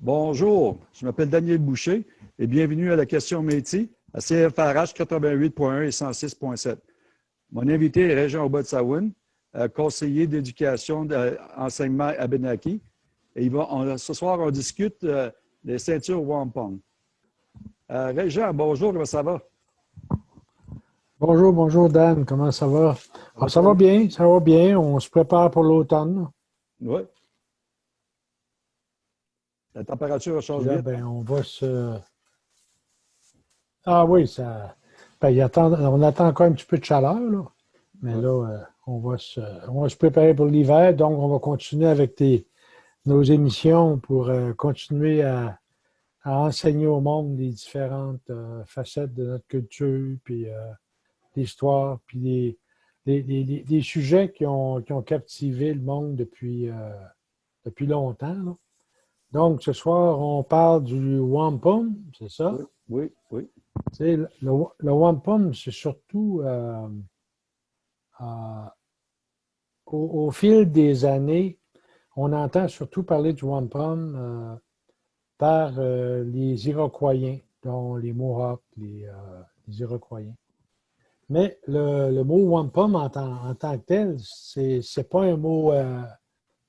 Bonjour, je m'appelle Daniel Boucher et bienvenue à la question métier à CFRH 88.1 et 106.7. Mon invité est Régent Obotsaoun, euh, conseiller d'éducation d'enseignement à Benaki. Et ce soir, on discute euh, des ceintures wampum. Euh, Régent, bonjour, comment ça va? Bonjour, bonjour Dan, comment ça va? Ah, ça va bien, ça va bien. On se prépare pour l'automne. Oui. La température a changé. Ben, on va se. Ah oui, ça. Ben, on attend encore un petit peu de chaleur, là. Mais là, euh, on, va se... on va se préparer pour l'hiver. Donc, on va continuer avec nos émissions pour euh, continuer à, enseigner au monde les différentes euh, facettes de notre culture, puis l'histoire, puis les, sujets qui ont, qui ont, captivé le monde depuis, depuis longtemps. Là. Donc, ce soir, on parle du wampum, c'est ça? Oui, oui. le, le wampum, c'est surtout euh, euh, au, fil des années, on entend surtout parler du wampum euh, par les Iroquois, dont les Mohawks, les, Iroquois. Mais le, mot wampum en, en, tant que tel, c'est pas un mot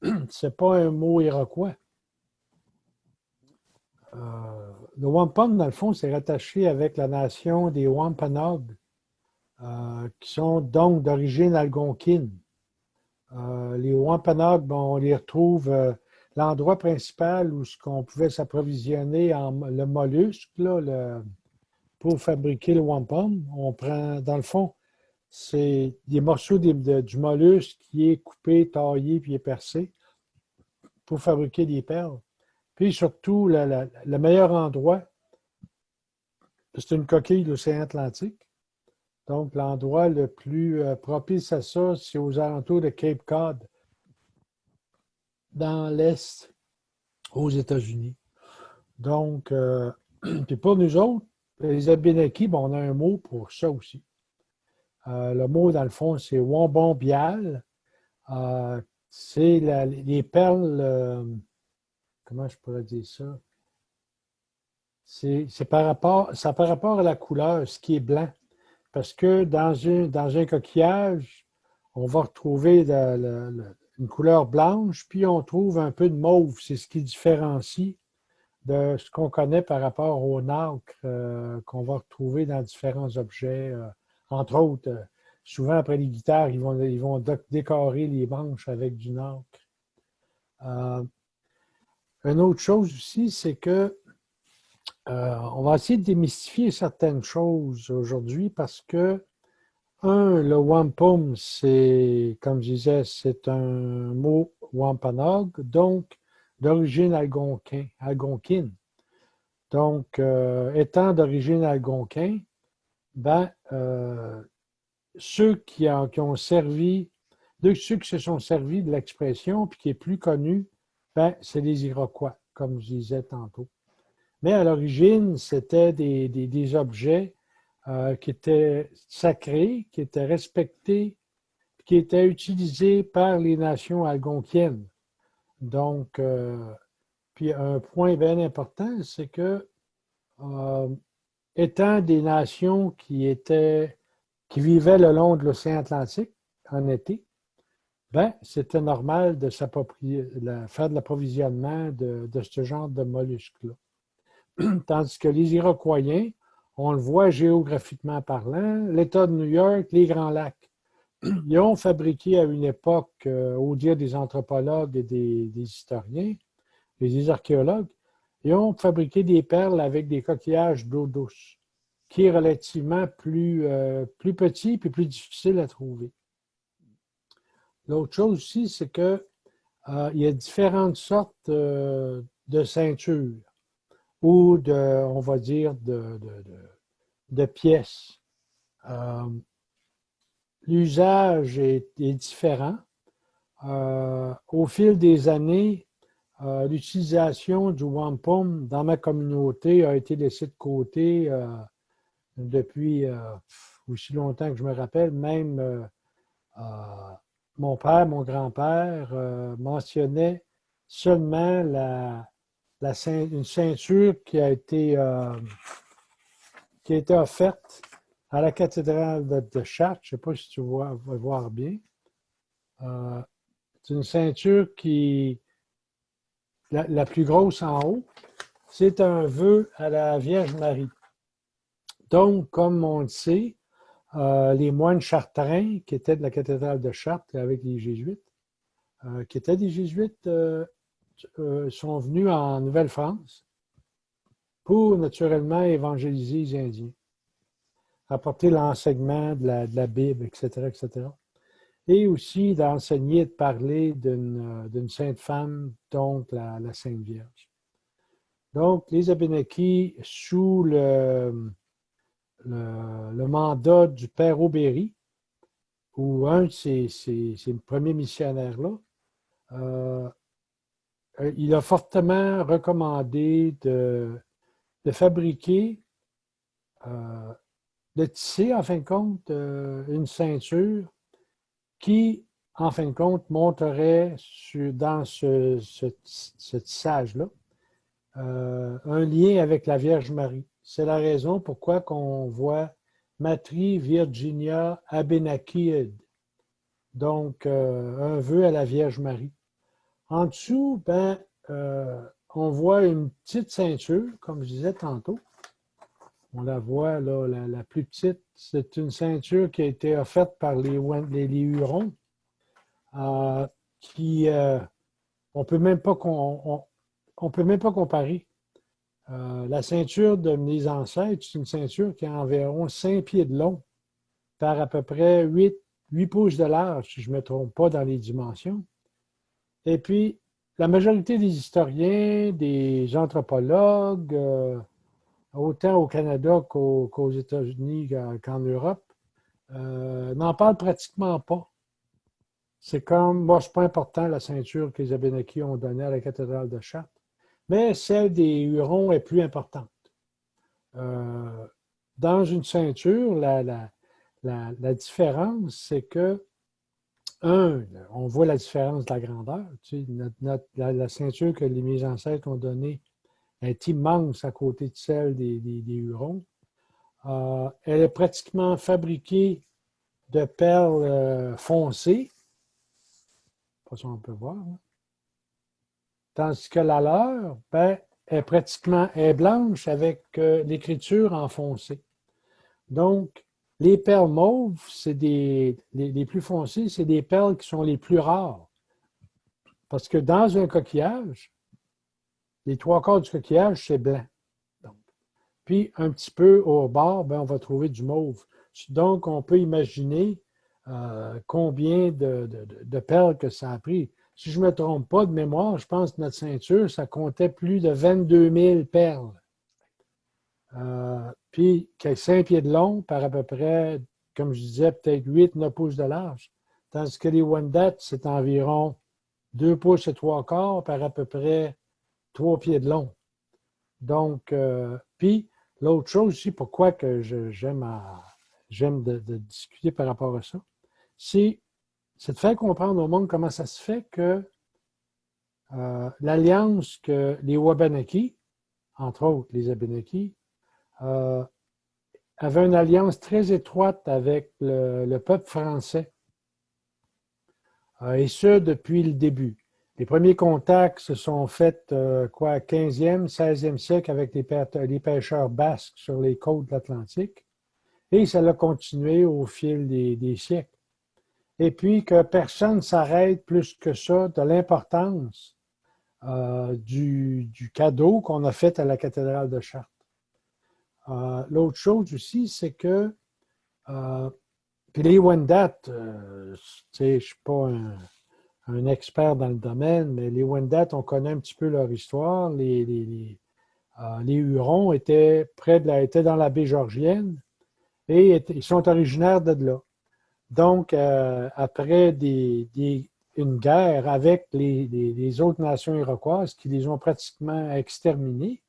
c'est pas un mot iroquois. Euh, le wampum, dans le fond, c'est rattaché avec la nation des Wampanoag, euh, qui sont donc d'origine algonquine. Euh, les Wampanoag, on les retrouve, l'endroit principal où ce qu'on pouvait s'approvisionner en le mollusque, pour fabriquer le wampum, on prend, dans le fond, c'est des morceaux du mollusque qui est coupé, taillé, puis est percé pour fabriquer des perles. Puis surtout, le meilleur endroit, c'est une coquille de l'océan Atlantique. Donc, l'endroit le plus euh, propice à ça, c'est aux alentours de Cape Cod, dans l'Est, aux États-Unis. Donc, euh, puis pour nous autres, les Abénakis, on a un mot pour ça aussi. Euh, le mot, dans le fond, c'est Wambon-Bial. c'est les perles comment je pourrais dire ça? C'est par rapport, ça par rapport à la couleur, ce qui est blanc. Parce que dans, un coquillage, on va retrouver une couleur blanche, puis on trouve un peu de mauve. C'est ce qui différencie de ce qu'on connaît par rapport au nacre euh, qu'on va retrouver dans différents objets. Euh, entre autres, euh, souvent après les guitares, ils vont, ils vont décorer les manches avec du nacre. Une autre chose aussi, c'est que euh, on va essayer de démystifier certaines choses aujourd'hui parce que, un, le wampum, c'est, comme je disais, c'est un mot wampanog, donc d'origine algonquine. Donc, euh, étant d'origine algonquin, ben, euh, ceux qui, qui, ont servi, ceux qui se sont servis de l'expression, puis qui est plus connu, ben, c'est les Iroquois, comme je disais tantôt. Mais à l'origine, c'était des, objets euh, qui étaient sacrés, qui étaient respectés, qui étaient utilisés par les nations algonquiennes. Donc, euh, puis un point bien important, c'est que, euh, étant des nations qui étaient, qui vivaient le long de l'océan Atlantique en été, ben, c'était normal de s'approprier, faire de l'approvisionnement de, ce genre de mollusques-là. Tandis que les Iroquois, on le voit géographiquement parlant, l'État de New York, les Grands Lacs, ils ont fabriqué à une époque, euh, au dire des anthropologues et des, historiens, des archéologues, ils ont fabriqué des perles avec des coquillages d'eau douce, qui est relativement plus, euh, plus petit et plus difficile à trouver. L'autre chose aussi, c'est qu'il euh, y a différentes sortes euh, de ceintures ou de, on va dire, de, de, pièces. Euh, l'usage est, différent. au fil des années, l'utilisation du wampum dans ma communauté a été laissée de côté depuis aussi longtemps que je me rappelle, même mon père, mon grand-père euh, mentionnaient seulement une ceinture qui a été, qui a été offerte à la cathédrale de, Chartres. Je ne sais pas si tu vas voir bien. c'est une ceinture qui, la, la, plus grosse en haut, c'est un vœu à la Vierge Marie. Donc, comme on le sait, euh, les moines chartrains qui étaient de la cathédrale de Chartres avec les jésuites, euh, qui étaient des jésuites, euh, sont venus en Nouvelle-France pour naturellement évangéliser les Indiens, apporter l'enseignement de la, Bible, etc., etc. Et aussi d'enseigner, de parler d'une sainte femme, donc la, Sainte Vierge. Donc, les Abénakis, sous le, le, mandat du père Aubéry, ou un de ces, premiers missionnaires-là, euh, il a fortement recommandé de, fabriquer, euh, de tisser, en fin de compte, euh, une ceinture qui, en fin de compte, montrerait dans ce, ce tissage-là un lien avec la Vierge Marie. C'est la raison pourquoi qu'on voit Matri Virginia Abenakid, donc euh, un vœu à la Vierge Marie. En dessous, ben, euh, on voit une petite ceinture, comme je disais tantôt. On la voit là, la, plus petite. C'est une ceinture qui a été offerte par les, Hurons, qui on on peut même pas comparer euh, la ceinture de mes ancêtres, c'est une ceinture qui a environ 5 pieds de long par à peu près 8, 8 pouces de large, si je ne me trompe pas dans les dimensions. Et puis, la majorité des historiens, des anthropologues, euh, autant au Canada qu'aux États-Unis qu'en Europe, euh, n'en parlent pratiquement pas. C'est comme, moi, c'est pas important la ceinture que les Abénakis ont donnée à la cathédrale de Chartres mais celle des Hurons est plus importante. Euh, dans une ceinture, la, différence, c'est que, un, on voit la différence de la grandeur. la, ceinture que les mes ancêtres ont donnée est immense à côté de celle des, Hurons. Euh, elle est pratiquement fabriquée de perles euh, foncées. Pas si on peut voir. Tandis que la leur ben, est pratiquement blanche avec euh, l'écriture enfoncée. Donc, les perles mauves, c'est des les, plus foncées, c'est des perles qui sont les plus rares. Parce que dans un coquillage, les trois quarts du coquillage, c'est blanc. Puis, un petit peu au bord, ben, on va trouver du mauve. Donc, on peut imaginer euh, combien de, de, perles que ça a pris si je ne me trompe pas de mémoire, je pense que notre ceinture, ça comptait plus de 22 000 perles. Euh, puis, qui a 5 pieds de long par à peu près, comme je disais, peut-être 8-9 pouces de large. Tandis que les Wendat, c'est environ 2 pouces et 3 quarts par à peu près 3 pieds de long. Donc, euh, puis, l'autre chose aussi, pourquoi j'aime de discuter par rapport à ça, c'est c'est de faire comprendre au monde comment ça se fait que euh, l'alliance que les Wabanaki, entre autres les Abenaki, euh, avaient une alliance très étroite avec le, peuple français, euh, et ce, depuis le début. Les premiers contacts se sont faits, quoi, 15e, 16e siècle avec les, pêcheurs basques sur les côtes de l'Atlantique, et ça a continué au fil des siècles et puis que personne ne s'arrête plus que ça de l'importance euh, du, cadeau qu'on a fait à la cathédrale de Chartres. Euh, l'autre chose aussi, c'est que euh, les Wendat, je ne suis pas un, expert dans le domaine, mais les Wendat, on connaît un petit peu leur histoire. Les, les, Hurons étaient, près de la, étaient dans la baie georgienne et ils sont originaires de là. Donc, euh, après une guerre avec les, autres nations iroquoises qui les ont pratiquement exterminés,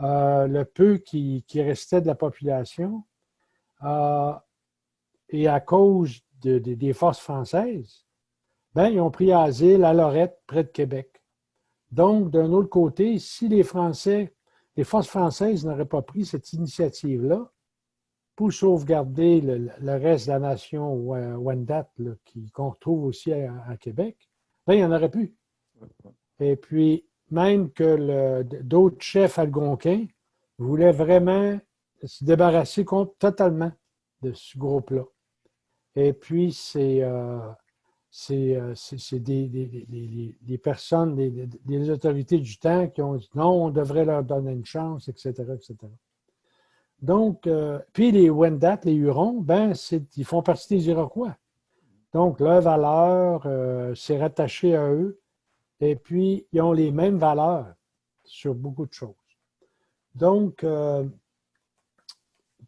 euh, le peu qui, restait de la population, euh, et à cause des forces françaises, ben, ils ont pris asile à Lorette, près de Québec. Donc, d'un autre côté, si les Français, les forces françaises n'auraient pas pris cette initiative-là pour sauvegarder le, reste de la nation Wendat, qu'on retrouve aussi à, Québec, il n'y en aurait plus. Et puis, même que d'autres chefs algonquins voulaient vraiment se débarrasser totalement de ce groupe-là. Et puis, c'est euh, euh, des, des, personnes, des, autorités du temps qui ont dit non, on devrait leur donner une chance, etc. etc. Donc, euh, puis les Wendat, les Hurons, ben, ils font partie des Iroquois. Donc, leur valeur, c'est rattaché à eux. Et puis, ils ont les mêmes valeurs sur beaucoup de choses. Donc, euh,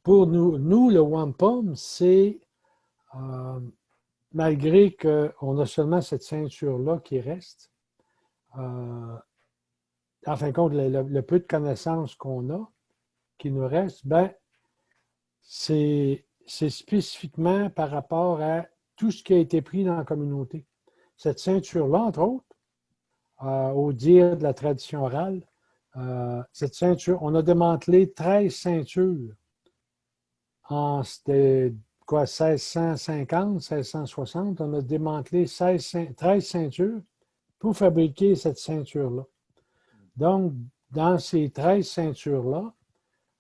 pour nous, nous, le wampum, c'est, euh, malgré qu'on a seulement cette ceinture-là qui reste, euh, en fin de compte, le, peu de connaissances qu'on a, qui nous reste, ben, c'est spécifiquement par rapport à tout ce qui a été pris dans la communauté. Cette ceinture-là, entre autres, euh, au dire de la tradition orale, euh, cette ceinture, on a démantelé 13 ceintures en quoi, 1650, 1660, on a démantelé 13 ceintures pour fabriquer cette ceinture-là. Donc, dans ces 13 ceintures-là,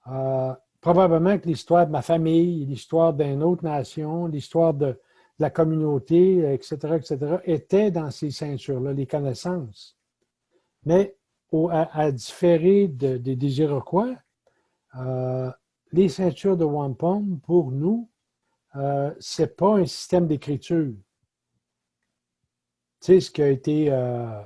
euh, probablement que l'histoire de ma famille, l'histoire d'une autre nation, l'histoire de, la communauté, etc., etc., étaient dans ces ceintures-là, les connaissances. Mais à, différer des Iroquois, euh, les ceintures de wampum, pour nous, euh, ce n'est pas un système d'écriture. Tu sais, ce qui a été euh,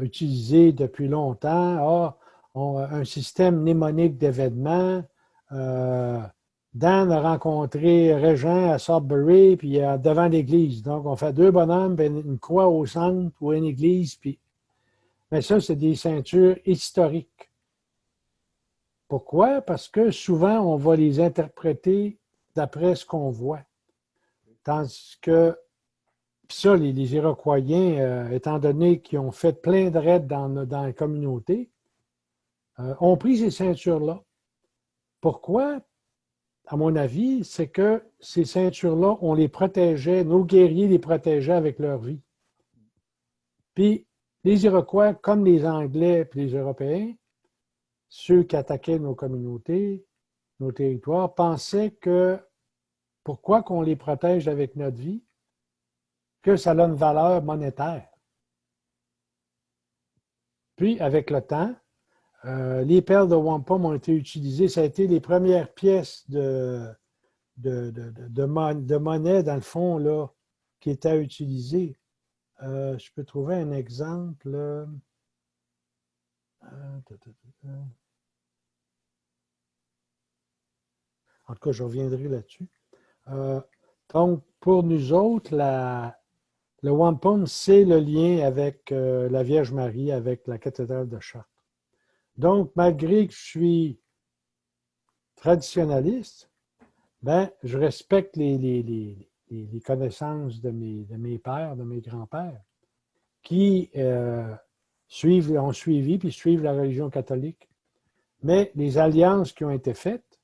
utilisé depuis longtemps, ah, un système mnémonique d'événements, Dan a rencontré Régent à Sudbury, puis devant l'église. Donc, on fait deux bonhommes, une croix au centre ou une église, puis... Mais ça, c'est des ceintures historiques. Pourquoi? Parce que souvent, on va les interpréter d'après ce qu'on voit. Tandis que, puis ça, les, Iroquois, euh, étant donné qu'ils ont fait plein de raids dans la communauté, euh, ont pris ces ceintures-là. Pourquoi? à mon avis, c'est que ces ceintures-là, on les protégeait, nos guerriers les protégeaient avec leur vie. Puis les Iroquois, comme les Anglais et les Européens, ceux qui attaquaient nos communautés, nos territoires, pensaient que pourquoi qu'on les protège avec notre vie, que ça a une valeur monétaire. Puis, avec le temps, euh, les perles de wampum ont été utilisées. Ça a été les premières pièces de, monnaie, dans le fond, là, qui étaient utilisées. Euh, je peux trouver un exemple. Euh, en tout cas, je reviendrai là-dessus. donc, pour nous autres, le wampum, c'est le lien avec la Vierge Marie, avec la cathédrale de Chartres. Donc, malgré que je suis traditionnaliste, ben, je respecte les, connaissances de mes, pères, de mes grands-pères, qui euh, ont suivi puis suivent la religion catholique. Mais les alliances qui ont été faites,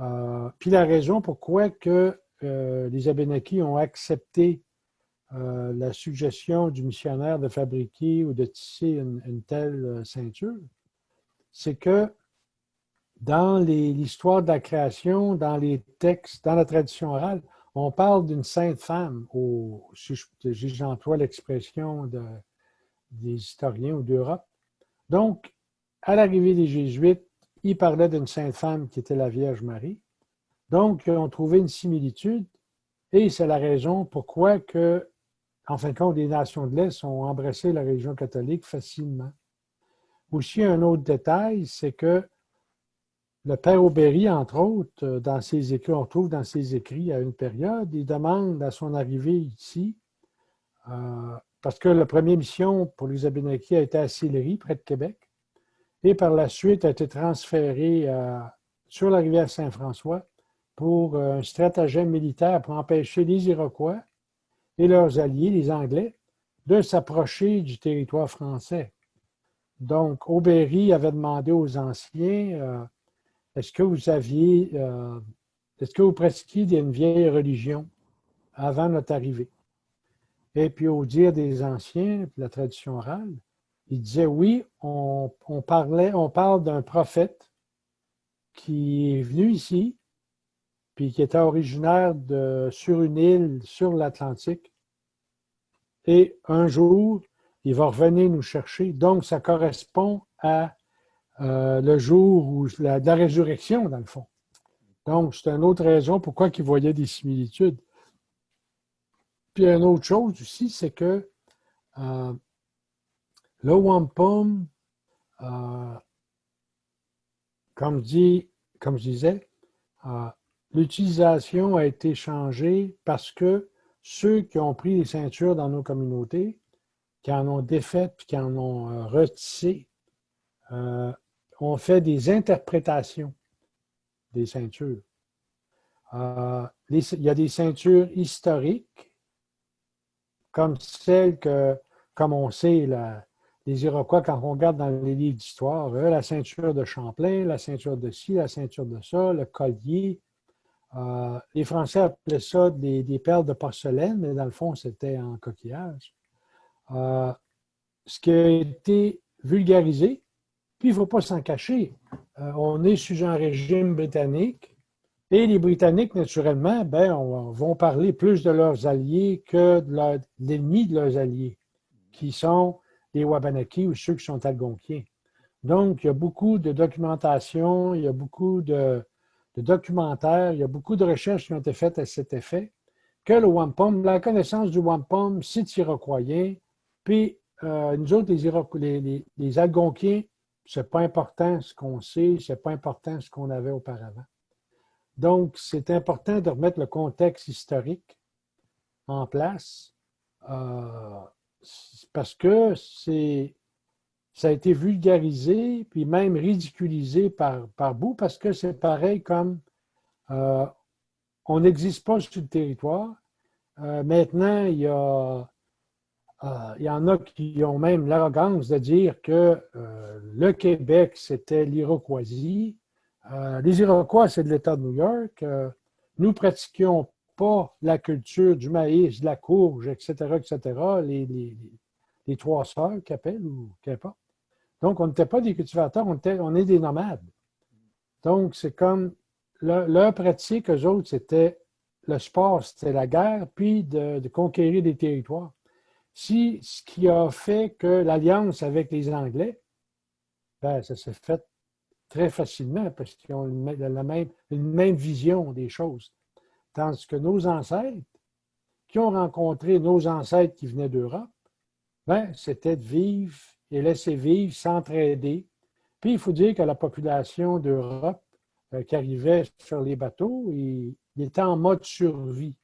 euh, puis la raison pourquoi que euh, les Abénakis ont accepté la suggestion du missionnaire de fabriquer ou de tisser une telle ceinture, c'est que dans l'histoire de la création, dans les textes, dans la tradition orale, on parle d'une sainte femme, si j'emploie l'expression de, des historiens ou d'Europe. Donc, à l'arrivée des Jésuites, ils parlaient d'une sainte femme qui était la Vierge Marie. Donc, ils ont trouvé une similitude et c'est la raison pourquoi que, en fin de compte, les nations de l'Est ont embrassé la religion catholique facilement. Aussi, un autre détail, c'est que le père Aubéry, entre autres, euh, dans ses écrits, on trouve dans ses écrits à une période, il demande à son arrivée ici, euh, parce que la première mission pour les Abénakis a été à Sillery, près de Québec, et par la suite a été transférée euh, sur la rivière Saint-François pour un stratagème militaire pour empêcher les Iroquois et leurs alliés, les Anglais, de s'approcher du territoire français. Donc, Aubéry avait demandé aux anciens, euh, est-ce que vous aviez, euh, est-ce que vous pratiquiez une vieille religion avant notre arrivée? Et puis, au dire des anciens, la tradition orale, il disait oui, on, parlait, on parle d'un prophète qui est venu ici, puis qui était originaire sur une île sur l'Atlantique. Et un jour, il va revenir nous chercher. Donc, ça correspond à euh, le jour où la, résurrection, dans le fond. Donc, c'est une autre raison pourquoi il voyait des similitudes. Puis, une autre chose aussi, c'est que euh, le wampum, euh, comme je disais, l'utilisation a été changée parce que ceux qui ont pris les ceintures dans nos communautés qui en ont défait puis qui en ont euh, retissé, euh, ont fait des interprétations des ceintures. Euh, il y a des ceintures historiques, comme celles que, comme on sait, les Iroquois, quand on regarde dans les livres d'histoire, la ceinture de Champlain, la ceinture de ci, la ceinture de ça, le collier. les Français appelaient ça des, des perles de porcelaine, mais dans le fond, c'était en coquillage. Euh, ce qui a été vulgarisé, puis il ne faut pas s'en cacher. Euh, on est sous un régime britannique et les Britanniques, naturellement, ben, vont parler plus de leurs alliés que de l'ennemi de leurs alliés, qui sont les Wabanaki ou ceux qui sont algonquiens. Donc, il y a beaucoup de documentation, il y a beaucoup de, documentaires, il y a beaucoup de recherches qui ont été faites à cet effet, que le wampum, la connaissance du wampum, c'est iroquoien, puis, euh, nous autres, les, les, les, Algonquiens, c'est pas important ce qu'on sait, c'est pas important ce qu'on avait auparavant. Donc, c'est important de remettre le contexte historique en place euh, parce que ça a été vulgarisé, puis même ridiculisé par, par bout, parce que c'est pareil comme euh, on n'existe pas sur le territoire. maintenant, il y a il y en a qui ont même l'arrogance de dire que euh, le Québec, c'était l'Iroquoisie. Euh, les Iroquois, c'est de l'État de New York. nous pratiquions pas la culture du maïs, de la courge, etc., etc., les, trois sœurs qu'appellent ou qu'importe. Donc, on n'était pas des cultivateurs, on, était, est des nomades. Donc, c'est comme leur, pratique, eux autres, c'était le sport, c'était la guerre, puis de conquérir des territoires si ce qui a fait que l'alliance avec les Anglais, ben, ça s'est fait très facilement parce qu'ils ont la même, une même vision des choses. Tandis que nos ancêtres, qui ont rencontré nos ancêtres qui venaient d'Europe, ben, c'était de vivre et laisser vivre, s'entraider. Puis il faut dire que la population d'Europe euh, qui arrivait sur les bateaux, il, il était en mode survie.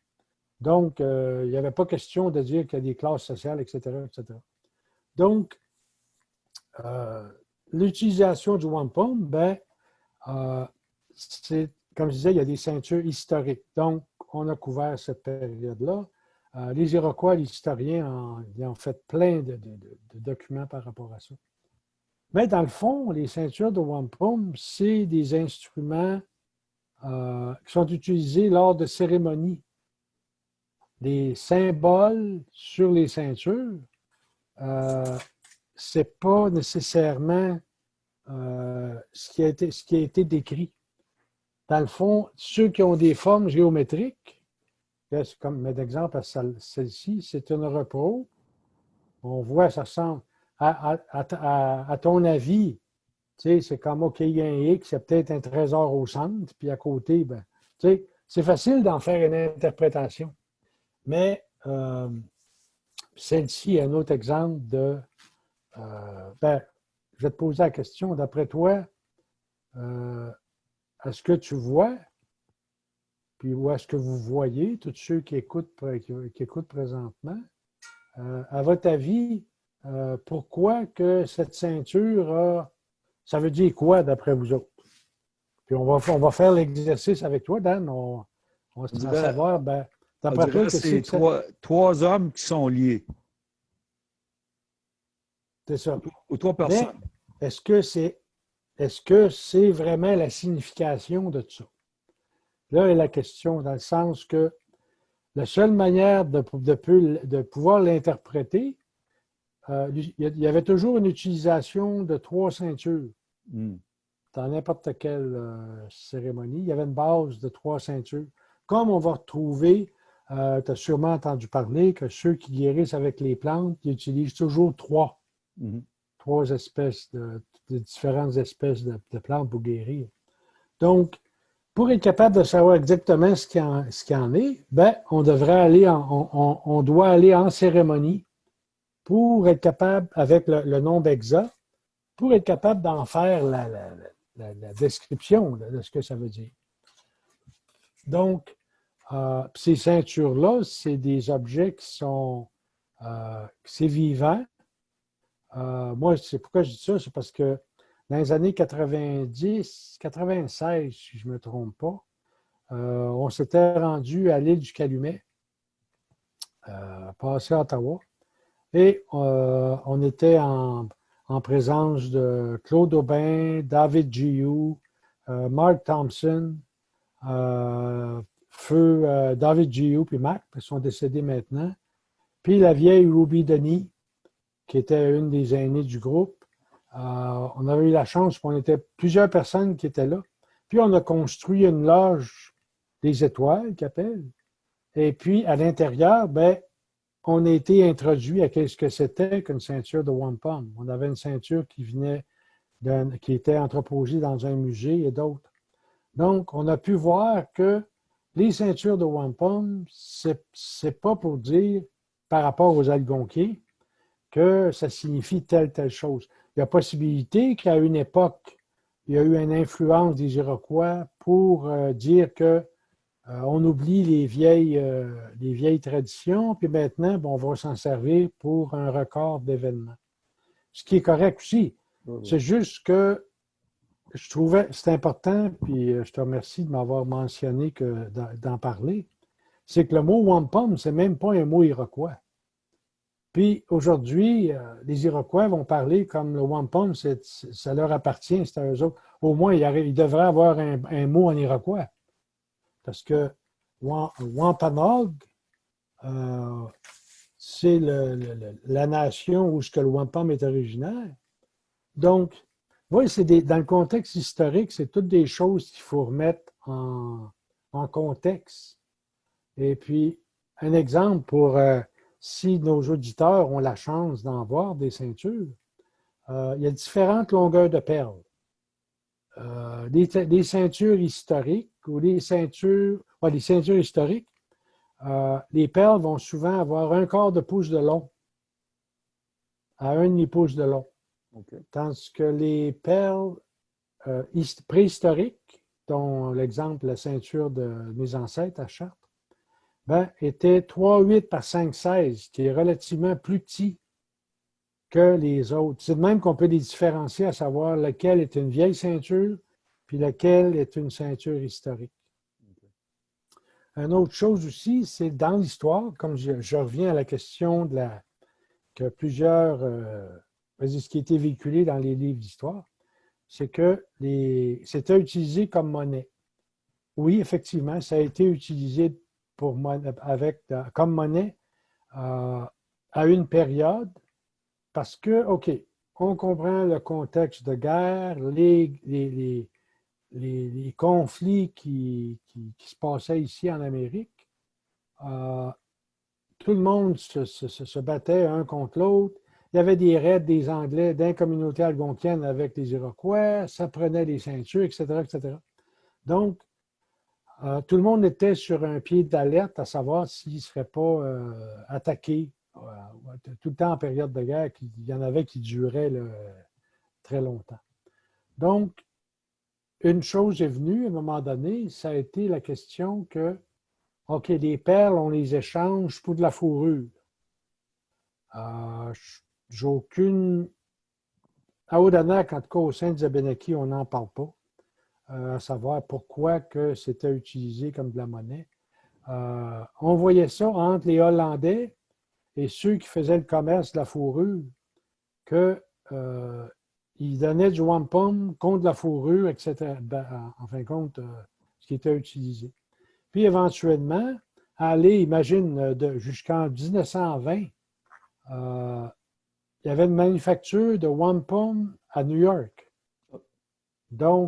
Donc, euh, il n'y avait pas question de dire qu'il y a des classes sociales, etc. etc. Donc, euh, l'utilisation du wampum, ben, euh, c'est, comme je disais, il y a des ceintures historiques. Donc, on a couvert cette période-là. les Iroquois, les historiens, ils ont fait plein de, documents par rapport à ça. Mais dans le fond, les ceintures de wampum, c'est des instruments qui sont utilisés lors de cérémonies les symboles sur les ceintures, euh, ce n'est pas nécessairement euh, ce, qui a été, ce qui a été décrit. Dans le fond, ceux qui ont des formes géométriques, comme mettre exemple à celle-ci, c'est une repos. On voit, ça ressemble à, ton avis, c'est comme, OK, il y a un X, c'est peut-être un trésor au centre, puis à côté, ben, c'est facile d'en faire une interprétation. Mais euh, celle-ci est un autre exemple de... Euh, ben, je vais te poser la question, d'après toi, euh, est-ce que tu vois, puis où est-ce que vous voyez, tous ceux qui écoutent, qui, écoutent présentement, à votre avis, pourquoi que cette ceinture a... Ça veut dire quoi d'après vous autres? Puis on va, on va faire l'exercice avec toi, Dan. On, va savoir, ben, c'est trois, hommes qui sont liés. C'est ça. Ou trois personnes. Est-ce que c'est est-ce que c'est vraiment la signification de ça? Là est la question, dans le sens que la seule manière de, de, pouvoir l'interpréter, euh, il y avait toujours une utilisation de trois ceintures. Hmm. Dans n'importe quelle euh, cérémonie, il y avait une base de trois ceintures. Comme on va retrouver, euh, tu as sûrement entendu parler que ceux qui guérissent avec les plantes, ils utilisent toujours trois. Hmm. Trois espèces de, différentes espèces de, de plantes pour guérir. Donc, pour être capable de savoir exactement ce qu'il en, ce en, est, ben, on devrait aller en, on, doit aller en cérémonie pour être capable, avec le, nom d'exa, pour être capable d'en faire la, description de ce que ça veut dire. Donc, euh, ces ceintures-là, c'est des objets qui sont, euh, c'est vivant. Euh, moi, c'est pourquoi je dis ça, c'est parce que dans les années 90, 96, si je ne me trompe pas, euh, on s'était rendu à l'île du Calumet, passé à Ottawa, et on était en, présence de Claude Aubin, David Giou, Mark Thompson, Feu David Giou puis Mark, ils sont décédés maintenant, puis la vieille Ruby Denis, qui était une des aînées du groupe, euh, on avait eu la chance, qu'on était plusieurs personnes qui étaient là. Puis on a construit une loge des étoiles, qu'appelle. Et puis à l'intérieur, ben, on a été introduit à ce que c'était qu'une ceinture de wampum. On avait une ceinture qui venait qui était entreposée dans un musée et d'autres. Donc, on a pu voir que les ceintures de wampum, ce n'est pas pour dire par rapport aux algonquiers que ça signifie telle, telle chose il y a possibilité qu'à une époque, il y a eu une influence des Iroquois pour euh, dire que euh, on oublie les vieilles, euh, les vieilles traditions, puis maintenant, on va s'en servir pour un record d'événements. Ce qui est correct aussi. C'est juste que je trouvais, c'est important, puis je te remercie de m'avoir mentionné que d'en parler, c'est que le mot wampum, c'est même pas un mot iroquois. Puis aujourd'hui, euh, les Iroquois vont parler comme le wampum, ça leur appartient, c'est à eux autres. Au moins, il, devrait avoir un, mot en Iroquois. Parce que Wampanog, euh, c'est la nation où que le wampum est originaire. Donc, oui, dans le contexte historique, c'est toutes des choses qu'il faut remettre en, contexte. Et puis, un exemple pour euh, si nos auditeurs ont la chance d'en voir des ceintures, euh, il y a différentes longueurs de perles. Euh, des, ceintures historiques ou des ceintures, les ceintures historiques, euh, les perles vont souvent avoir un quart de pouce de long à un demi-pouce de long. Tandis que les perles préhistoriques, dont l'exemple, la ceinture de mes ancêtres à Chartres, ben, était 3,8 par 5,16, qui est relativement plus petit que les autres. C'est de même qu'on peut les différencier, à savoir lequel est une vieille ceinture, puis lequel est une ceinture historique. Une autre chose aussi, c'est dans l'histoire, comme je, reviens à la question de la, que plusieurs, euh, ce qui été véhiculé dans les livres d'histoire, c'est que c'était utilisé comme monnaie. Oui, effectivement, ça a été utilisé pour avec, comme monnaie euh, à une période parce que, OK, on comprend le contexte de guerre, les, les, les, conflits qui, qui, se passaient ici en Amérique. Euh, tout le monde se, se, battait un contre l'autre. Il y avait des raids des Anglais d'un communauté algonquienne avec les Iroquois, ça prenait des ceintures, etc., etc. Donc, euh, tout le monde était sur un pied d'alerte à savoir s'il ne serait pas euh, attaqué euh, tout le temps en période de guerre. Il y en avait qui duraient très longtemps. Donc, une chose est venue à un moment donné, ça a été la question que, OK, les perles, on les échange pour de la fourrure j'ai aucune... À Odanak, en tout cas, au sein de Zabenaki, on n'en parle pas, euh, à savoir pourquoi que c'était utilisé comme de la monnaie. Euh, on voyait ça entre les Hollandais et ceux qui faisaient le commerce de la fourrure, qu'ils euh, donnaient du wampum contre la fourrure, etc., ben, en fin de compte, ce qui était utilisé. Puis éventuellement, aller, imagine, jusqu'en 1920, il y avait une manufacture de wampum à New York. Ah.